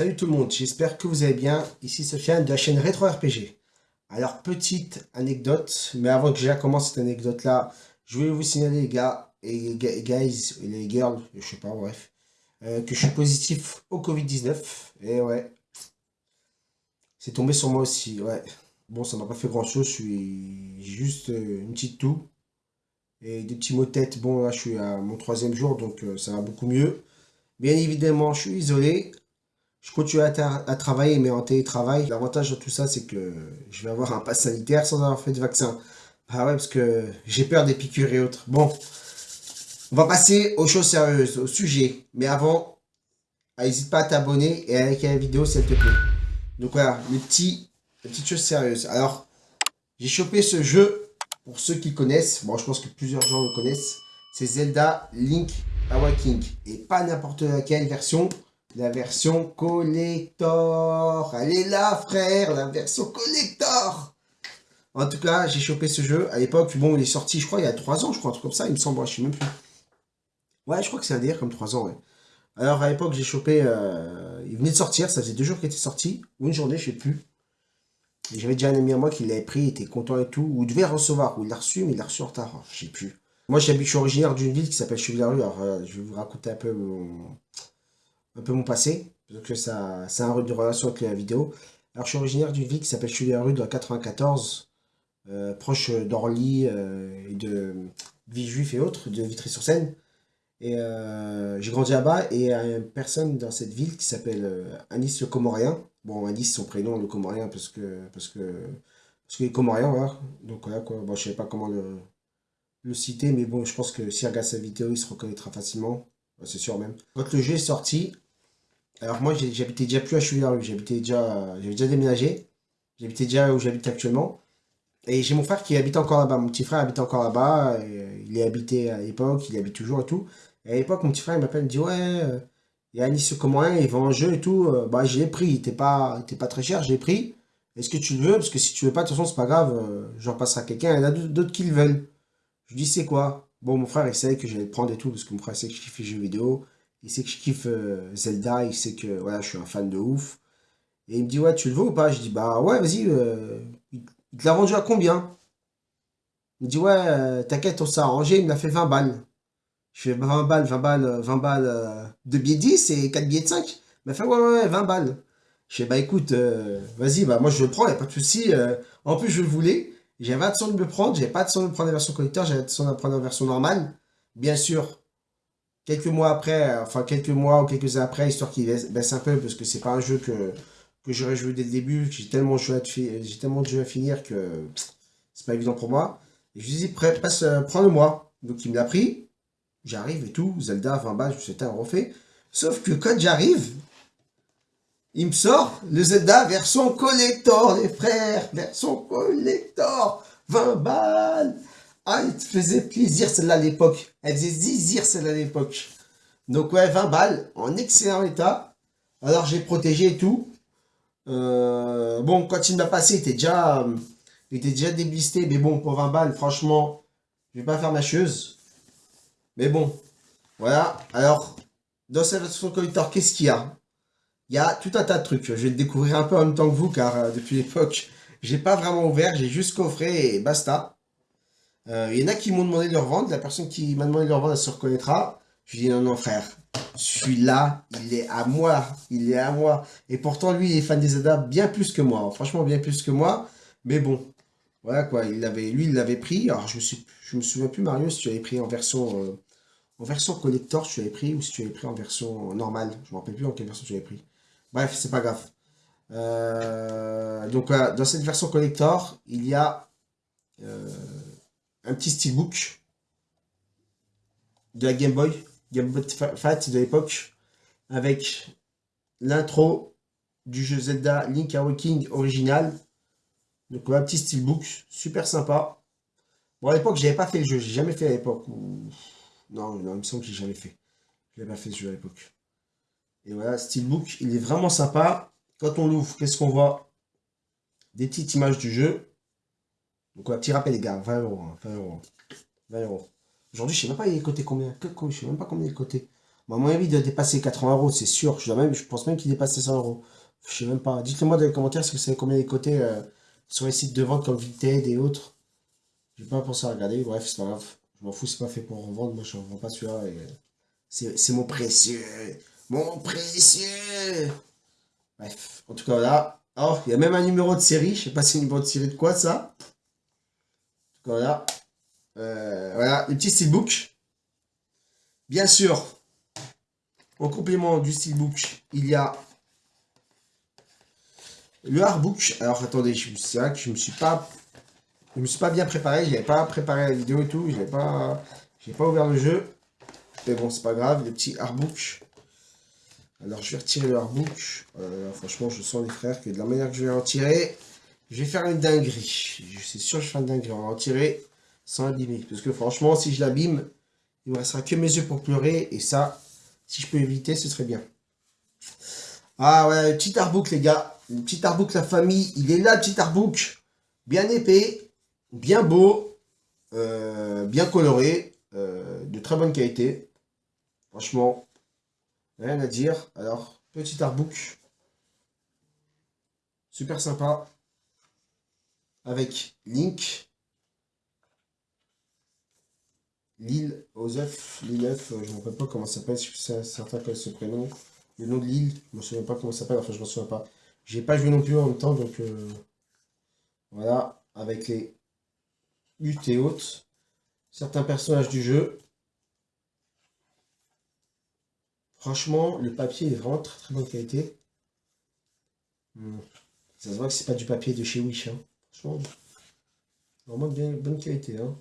Salut tout le monde, j'espère que vous allez bien. Ici Sofiane de la chaîne Retro RPG. Alors, petite anecdote, mais avant que je commence cette anecdote-là, je voulais vous signaler les gars, et les guys, et les girls, je sais pas, bref, euh, que je suis positif au Covid-19. Et ouais, c'est tombé sur moi aussi, ouais. Bon, ça m'a pas fait grand-chose, je suis juste euh, une petite toux. Et des petits mots de tête, bon là je suis à mon troisième jour, donc euh, ça va beaucoup mieux. Bien évidemment, je suis isolé. Je continue à, travailler, mais en télétravail. L'avantage de tout ça, c'est que je vais avoir un pass sanitaire sans avoir fait de vaccin. Ah ouais, parce que j'ai peur des piqûres et autres. Bon, on va passer aux choses sérieuses, au sujet. Mais avant, n'hésite pas à t'abonner et à liker la vidéo, s'il te plaît. Donc voilà, les, petits, les petites. Alors, j'ai chopé ce jeu, pour ceux qui connaissent. Bon, je pense que plusieurs gens le connaissent. C'est Zelda Link Awakening. Et pas n'importe laquelle version. La version collector. Elle est là, frère. La version collector. En tout cas, j'ai chopé ce jeu. À l'époque, bon, il est sorti, je crois, il y a 3 ans, je crois, un truc comme ça. Il me semble, je sais même plus. Ouais, je crois que c'est à dire comme 3 ans, ouais. Alors, à l'époque, j'ai chopé... Euh, il venait de sortir, ça faisait deux jours qu'il était sorti. Ou une journée, je sais plus. J'avais déjà un ami à moi qui l'avait pris, il était content et tout. Ou il devait recevoir, ou il l'a reçu, mais il l'a reçu en retard. Je sais plus. Moi, je suis originaire d'une ville qui s'appelle Cheville-la-Rue. Alors, euh, je vais vous raconter un peu mon, un peu mon passé, parce que ça, ça a une relation avec la vidéo. Alors, je suis originaire d'une ville qui s'appelle Cheville-la-Rue dans 94, euh, proche d'Orly euh, et de Villejuif et autres, de Vitry-sur-Seine. Et j'ai grandi là-bas, et il y a une personne dans cette ville qui s'appelle Anis le Comorien. Bon, Anis, son prénom, le Comorien, parce que, parce que, parce qu'il est Comorien, voilà. Donc voilà, quoi. Bon, je sais pas comment le, le citer, mais bon, je pense que si regarde sa vidéo, il se reconnaîtra facilement. C'est sûr même. Quand le jeu est sorti, alors moi, j'habitais déjà plus à Cheville-la-Rue, j'habitais déjà, j'avais déjà déménagé. J'habitais déjà où j'habite actuellement. Et j'ai mon frère qui habite encore là-bas. Mon petit frère habite encore là-bas. Il est habité à l'époque, il habite toujours et tout. Et à l'époque, mon petit frère, il m'appelle, il me dit, ouais, euh, il y a Nice Comorien, il vend un jeu et tout? Euh, bah, je l'ai pris, il était pas, pas très cher, je l'ai pris. Est-ce que tu le veux? Parce que si tu veux pas, de toute façon, c'est pas grave, euh, j'en passerai à quelqu'un. Il y en a d'autres qui le veulent. Je dis, c'est quoi? Bon, mon frère, il sait que j'allais le prendre et tout, parce que mon frère sait que je kiffe les jeux vidéo. Il sait que je kiffe euh, Zelda, il sait que voilà, je suis un fan de ouf. Et il me dit, ouais, tu le veux ou pas? Je dis, bah ouais, vas-y, euh, il te l'a vendu à combien? Il me dit, ouais, euh, t'inquiète, on s'est arrangé, il me l'a fait 20 balles. Je fais 20 balles, 20 balles, 20 balles de billets de 10 et 4 billets de 5. Il m'a fait, ouais, ouais, ouais, 20 balles. Je fais, bah écoute, vas-y, bah moi je le prends, il a pas de souci. en plus, je le voulais. J'avais l'intention de me prendre, j'avais pas de de prendre la version collector, j'avais l'intention de prendre la version normale. Bien sûr, quelques mois après, enfin quelques mois ou quelques après, histoire qu'il baisse un peu, parce que c'est pas un jeu que, que j'aurais joué dès le début, j'ai tellement, de tellement de jeux à finir que c'est pas évident pour moi. Et je lui dis, passe, euh, prends-le-moi. Donc il me l'a pris, j'arrive et tout, Zelda, 20 balles, je sais, un refait. Sauf que quand j'arrive, il me sort le Zelda version collector, les frères, version collector, 20 balles. Ah, il te faisait plaisir celle-là à l'époque. Elle faisait zizir celle-là à l'époque. Donc ouais, 20 balles, en excellent état. Alors j'ai protégé et tout. Euh, bon, quand il m'a passé, il était déjà, déblisté. Mais bon, pour 20 balles, franchement, je vais pas faire ma chose. Mais bon, voilà. Alors, dans cette version collector, qu'est-ce qu'il y a? Il y a tout un tas de trucs. Je vais le découvrir un peu en même temps que vous, car euh, depuis l'époque, j'ai pas vraiment ouvert, j'ai juste coffré et basta. Euh, il y en a qui m'ont demandé de le revendre. La personne qui m'a demandé de le revendre, elle se reconnaîtra. Je lui dis non, non, frère, celui-là, il est à moi. Il est à moi. Et pourtant, lui, il est fan des Zelda bien plus que moi. Franchement, bien plus que moi. Mais bon, voilà quoi. Il lui, il l'avait pris. Alors, je me, je me souviens plus, Mario, si tu avais pris en version, euh, en version collector, tu avais pris, ou si tu avais pris en version normale. Je me rappelle plus en quelle version tu avais pris. Bref, c'est pas grave. Euh, donc dans cette version collector, il y a euh, un petit steelbook de la Game Boy, Game Boy Fat de l'époque, avec l'intro du jeu Zelda Link Awakening original. Donc un petit steelbook, super sympa. Bon à l'époque j'avais pas fait le jeu, j'ai jamais fait à l'époque. Non, non, il me semble que j'ai jamais fait. Je n'ai pas fait ce jeu à l'époque. Et voilà, Steelbook, il est vraiment sympa. Quand on l'ouvre, qu'est-ce qu'on voit? Des petites images du jeu. Donc un petit rappel les gars, 20 euros, 20 hein, euros. 20 euros. Aujourd'hui, je sais même pas il est coté combien. Je sais même pas combien il est coté. à mon avis, il doit dépasser 80 euros, c'est sûr. Je, je pense même qu'il dépasse 100 euros. Je sais même pas. Dites-le moi dans les commentaires si vous savez combien il coté euh, sur les sites de vente comme Vinted et autres. J'ai pas pensé à regarder. Bref, c'est pas grave. Je m'en fous, c'est pas fait pour revendre. Moi, je ne vends pas celui-là. C'est mon précieux. Mon précieux. Bref, en tout cas, voilà. Oh, il y a même un numéro de série. Je sais pas si c'est un numéro de série de quoi, ça. Voilà. Euh, voilà, le petit steelbook. Bien sûr, en complément du steelbook, il y a le hardbook. Alors, attendez, c'est vrai que je me suis pas... Je me suis pas bien préparé, je n'avais pas préparé la vidéo et tout, je n'ai pas, pas ouvert le jeu. Mais bon, c'est pas grave, le petit hardbook. Alors, je vais retirer le hardbook. Euh, franchement, je sens les frères que de la manière que je vais en tirer, je vais faire une dinguerie. Je suis sûr que je faire une dinguerie. On va en tirer sans abîmer. Parce que franchement, si je l'abîme, il ne me restera que mes yeux pour pleurer. Et ça, si je peux éviter, ce serait bien. Ah ouais, petit artbook, les gars. Le petit artbook, la famille. Il est là, petit artbook. Bien épais, bien beau, euh, bien coloré, euh, de très bonne qualité. Franchement, rien à dire. Alors, petit artbook. Super sympa. Avec Link. Lille aux œufs, Lille œuf, je ne me rappelle pas comment ça s'appelle, c'est certain que ce prénom. Le nom de l'île, je ne me souviens pas comment ça s'appelle, enfin je ne me souviens pas. J'ai pas joué non plus en même temps, donc euh, voilà, avec les luttes et autres, certains personnages du jeu. Franchement, le papier est vraiment très très bonne qualité. Hmm. Ça se voit que c'est pas du papier de chez Wish, hein. Vraiment bien bonne qualité. Hein.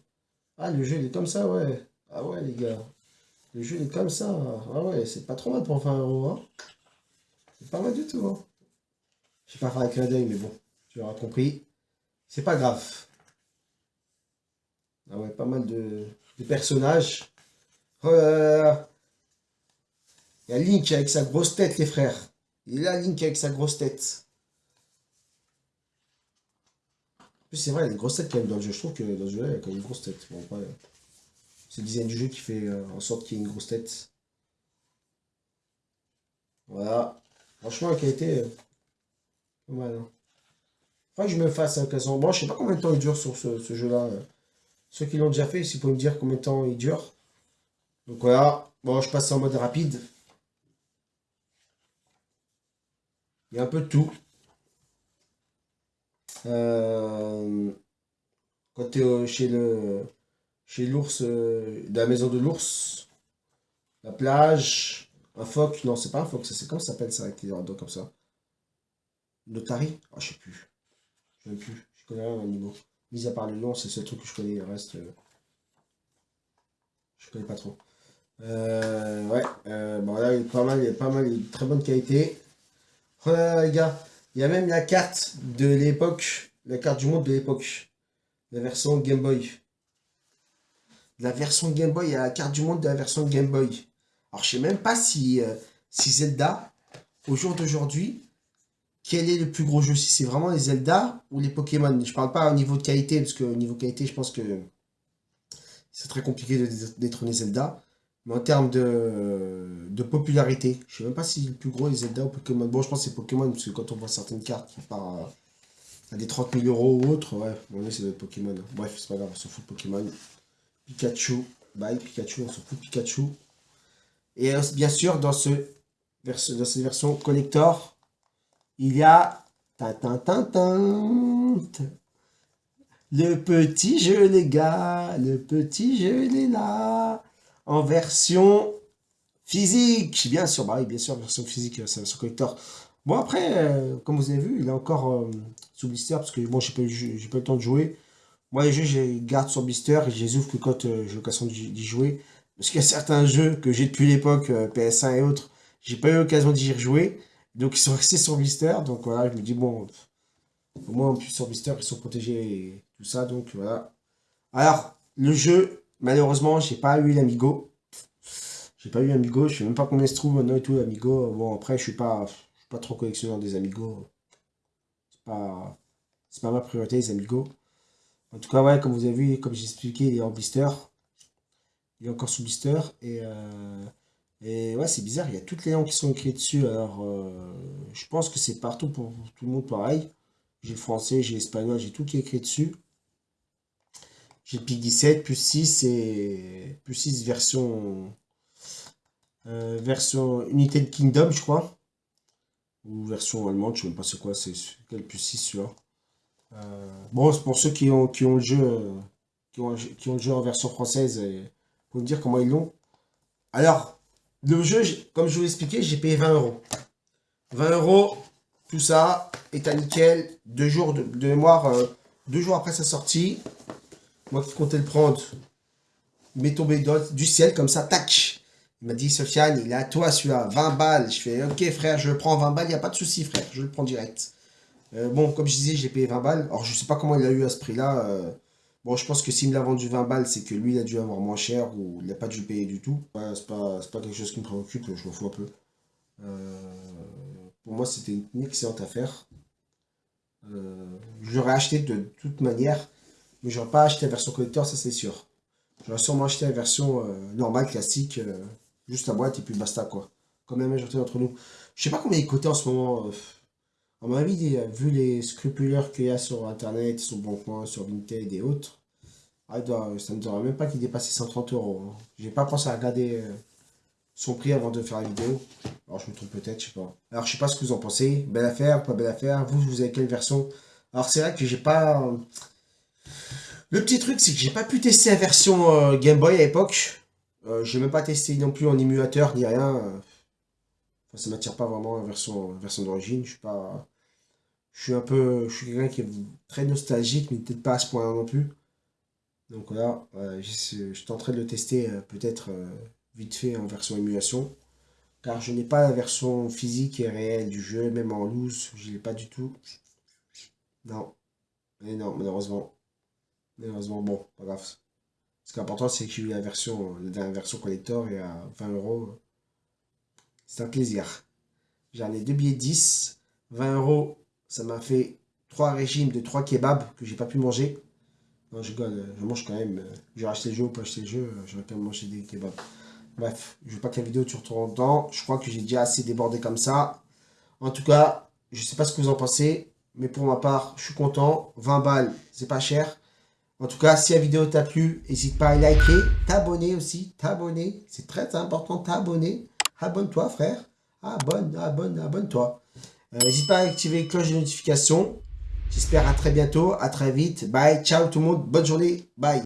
Ah, le jeu, il est comme ça, ouais. Ah ouais, les gars. Le jeu, il est comme ça. Ah ouais, c'est pas trop mal pour 20 euros, hein. C'est pas mal du tout, hein. Je vais pas faire un clin d'œil, mais bon, tu auras compris. C'est pas grave. Ah ouais, pas mal de, personnages. Oh Il y a Link avec sa grosse tête, les frères. Il est là, Link avec sa grosse tête. C'est vrai, il y a une grosse tête quand même dans le jeu. Je trouve que dans ce jeu-là, il y a quand même une grosse tête. Bon, c'est le design du jeu qui fait euh, en sorte qu'il y ait une grosse tête. Voilà. Franchement, la qualité, euh, pas mal. Hein. Que je me fasse un casson. Bon, je sais pas combien de temps il dure sur ce, jeu-là. Euh. Ceux qui l'ont déjà fait, s'ils peuvent me dire combien de temps il dure. Donc voilà. Bon, je passe en mode rapide. Il y a un peu de tout. Euh, quand tu es chez le chez l'ours, euh, de la maison de l'ours, la plage, un phoque, non c'est pas un phoque, c'est comment ça s'appelle ça avec les dos comme ça? Notari? Ah je sais plus, je sais plus, je connais rien à niveau. Mis à part le nom, c'est ce truc que je connais, le reste, euh, je connais pas trop. ouais, bon là il est pas mal, il est pas mal, il de très bonne qualité. Voilà les gars, il y a même la carte de l'époque, la carte du monde de l'époque. La version Game Boy. La version Game Boy, il y a la carte du monde de la version Game Boy. Alors, je sais même pas si, euh, si Zelda, au jour d'aujourd'hui, quel est le plus gros jeu Si c'est vraiment les Zelda ou les Pokémon Je parle pas au niveau de qualité, parce que au niveau qualité, je pense que c'est très compliqué de détrôner Zelda. Mais en termes de, popularité, je sais même pas si le plus gros est Zelda ou Pokémon. Bon, je pense que c'est Pokémon, parce que quand on voit certaines cartes qui partent à, des 30 000 euros ou autre, ouais, bon, là, c'est Pokémon. Bref, c'est pas grave, on s'en fout de Pokémon. Pikachu, bye Pikachu, on s'en fout de Pikachu. Et euh, bien sûr, dans, ce, dans cette version collector, il y a... Le petit jeu, les gars, le petit jeu, il est là en version physique. Bien sûr, bah oui, bien sûr, version physique, c'est version collector. Bon, après, euh, comme vous avez vu, il est encore euh, sous blister, parce que bon, j'ai pas, pas le temps de jouer. Moi, les jeux, je garde sur blister et je les ouvre que quand euh, j'ai l'occasion d'y jouer. Parce qu'il y a certains jeux que j'ai depuis l'époque, PS1 et autres, j'ai pas eu l'occasion d'y rejouer. Donc, ils sont restés sur blister. Donc, voilà, je me dis, bon, au moins, plus sur blister, ils sont protégés et tout ça. Donc, voilà. Alors, le jeu, Malheureusement, j'ai pas eu l'Amigo. J'ai pas eu l'Amigo, je sais même pas combien se trouve maintenant et tout, l'Amigo. Bon, après, je suis pas, suis pas trop collectionneur des Amigos. C'est pas, pas ma priorité, les Amigos. En tout cas, ouais, comme vous avez vu, comme j'ai expliqué, il est en blister. Il est encore sous blister. Et euh, Et ouais, c'est bizarre, il y a toutes les langues qui sont écrites dessus. Alors, euh, je pense que c'est partout pour tout le monde pareil. J'ai le français, j'ai l'espagnol, j'ai tout qui est écrit dessus. J'ai le PIC 17, plus 6 et plus 6 version, euh, version United Kingdom, je crois. Ou version allemande, je ne sais même pas c'est quoi, c'est quel plus 6 celui-là. Euh, bon, c'est pour ceux qui ont, qui ont le jeu, qui ont, qui ont le jeu en version française, pour me dire comment ils l'ont. Alors, le jeu, comme je vous l'ai expliqué, j'ai payé 20 euros. 20 euros, tout ça, est à nickel. Deux jours de, mémoire, euh, deux jours après sa sortie. Moi qui comptais le prendre, il m'est tombé du ciel comme ça, tac. Il m'a dit, Sofiane, il est à toi celui-là, 20 balles. Je fais, ok frère, je prends 20 balles, il n'y a pas de souci frère, je le prends direct. Euh, bon, comme je disais, j'ai payé 20 balles. Alors, je sais pas comment il a eu à ce prix-là. Euh, bon, je pense que s'il me l'a vendu 20 balles, c'est que lui, il a dû avoir moins cher ou il n'a pas dû payer du tout. Ouais, c'est pas, pas quelque chose qui me préoccupe, je m'en fous un peu. Euh, pour moi, c'était une excellente affaire. je l'aurais acheté de toute manière, mais je n'aurais pas acheté la version collector, ça c'est sûr. J'aurais sûrement acheté la version normale, classique, juste la boîte et puis basta quoi. Comme la majorité d'entre nous. Je sais pas combien il coûtait en ce moment. À mon avis, vu les scrupuleurs qu'il y a sur Internet, sur Boncoin, sur Vinted et autres, ah, ça ne me dirait même pas qu'il dépassait 130 euros. Hein. J'ai pas pensé à regarder euh, son prix avant de faire la vidéo. Alors je me trompe peut-être, je sais pas. Alors je sais pas ce que vous en pensez. Belle affaire, pas belle affaire. Vous, vous avez quelle version? Alors c'est vrai que j'ai pas... Le petit truc, c'est que j'ai pas pu tester la version euh, Game Boy à l'époque. Euh, j'ai même pas testé non plus en émulateur ni rien. Enfin, ça m'attire pas vraiment la version, version d'origine. Je suis pas. Je suis un peu. Je suis quelqu'un qui est très nostalgique, mais peut-être pas à ce point non plus. Donc voilà, je, je tenterai de le tester euh, peut-être euh, vite fait en version émulation. Car je n'ai pas la version physique et réelle du jeu, même en loose, je l'ai pas du tout. Non. Non, malheureusement. Malheureusement, bon, pas grave. Ce qui est important, c'est que j'ai eu la version, la dernière version collector et à 20 euros. C'est un plaisir. J'en ai deux billets 10, 20 euros. Ça m'a fait trois régimes de trois kebabs que j'ai pas pu manger. Non, je je mange quand même. J'ai acheté le jeu ou pas acheté le jeu, j'aurais quand même mangé des kebabs. Bref, je veux pas que la vidéo tu retourne dedans. Je crois que j'ai déjà assez débordé comme ça. En tout cas, je sais pas ce que vous en pensez. Mais pour ma part, je suis content. 20 balles, c'est pas cher. En tout cas, si la vidéo t'a plu, n'hésite pas à liker, t'abonner aussi, t'abonner. C'est très important, t'abonner. Abonne-toi, frère. Abonne, abonne, abonne-toi. Euh, n'hésite pas à activer la cloche de notification. J'espère à très bientôt, à très vite. Bye, ciao tout le monde, bonne journée, bye.